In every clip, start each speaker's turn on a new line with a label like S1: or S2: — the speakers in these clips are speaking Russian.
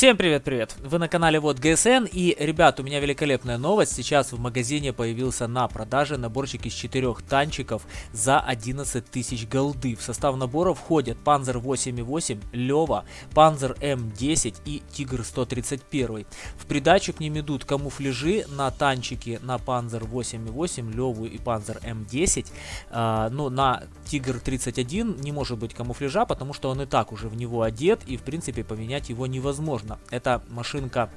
S1: Всем привет-привет! Вы на канале Вот ГСН и, ребят, у меня великолепная новость. Сейчас в магазине появился на продаже наборчик из четырех танчиков за 11 тысяч голды. В состав набора входят Panzer 8.8, Лева, Panzer М10 и Тигр 131. В придачу к ним идут камуфляжи на танчики на Panzer 8.8, Леву и Panzer М10. А, но на Тигр 31 не может быть камуфляжа, потому что он и так уже в него одет и в принципе поменять его невозможно невозможно. Эта машинка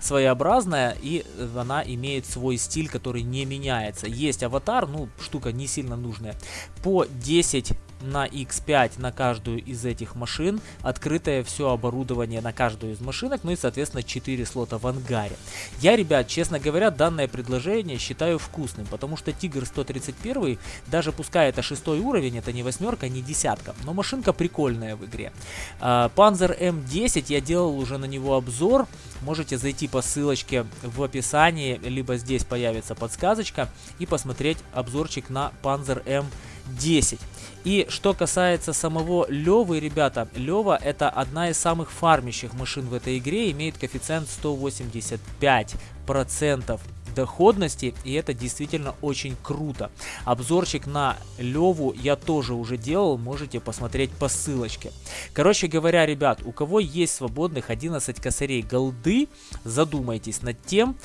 S1: своеобразная и она имеет свой стиль, который не меняется. Есть аватар, ну штука не сильно нужная. По 10 на X5 на каждую из этих машин, открытое все оборудование на каждую из машинок, ну и соответственно 4 слота в ангаре. Я, ребят, честно говоря, данное предложение считаю вкусным, потому что Тигр 131, даже пускай это шестой уровень, это не восьмерка, не десятка, но машинка прикольная в игре. Panzer M10, я делал уже на него обзор, можете зайти по ссылочке в описании, либо здесь появится подсказочка и посмотреть обзорчик на Panzer M10. И что касается самого Левы, ребята, Лева это одна из самых фармящих машин в этой игре, имеет коэффициент 185% доходности, и это действительно очень круто. Обзорчик на Леву я тоже уже делал, можете посмотреть по ссылочке. Короче говоря, ребят, у кого есть свободных 11 косарей голды, задумайтесь над тем,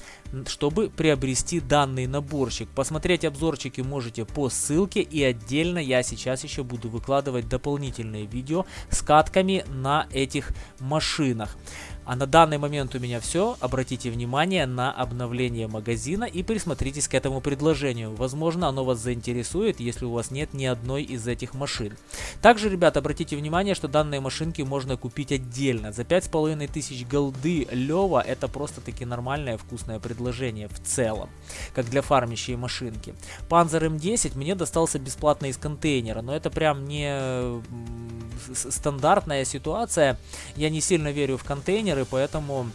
S1: чтобы приобрести данный наборчик. Посмотреть обзорчики можете по ссылке и отдельно я сейчас еще буду выкладывать дополнительные видео с катками на этих машинах. А на данный момент у меня все. Обратите внимание на обновление магазина и присмотритесь к этому предложению. Возможно, оно вас заинтересует, если у вас нет ни одной из этих машин. Также, ребят, обратите внимание, что данные машинки можно купить отдельно. За 5500 голды Лева это просто-таки нормальное вкусное предложение в целом, как для фармящей машинки. Panzer M10 мне достался бесплатно из контейнера, но это прям не стандартная ситуация. Я не сильно верю в контейнеры, поэтому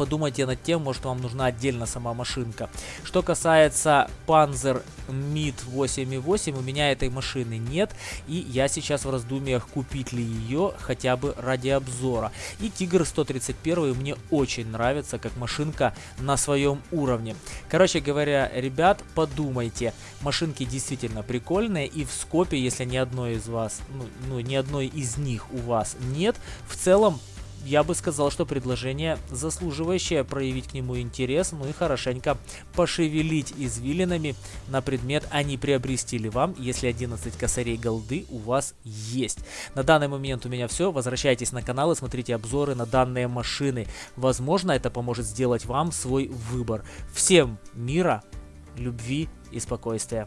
S1: подумайте над тем, может вам нужна отдельно сама машинка. Что касается Panzer Mid 8.8, у меня этой машины нет, и я сейчас в раздумьях, купить ли ее хотя бы ради обзора. И Тигр 131 мне очень нравится, как машинка на своем уровне. Короче говоря, ребят, подумайте, машинки действительно прикольные, и в скопе, если ни одной из вас, ну, ну ни одной из них у вас нет, в целом я бы сказал, что предложение заслуживающее проявить к нему интерес, ну и хорошенько пошевелить извилинами на предмет, а не приобрести ли вам, если 11 косарей голды у вас есть. На данный момент у меня все. Возвращайтесь на канал и смотрите обзоры на данные машины. Возможно, это поможет сделать вам свой выбор. Всем мира, любви и спокойствия.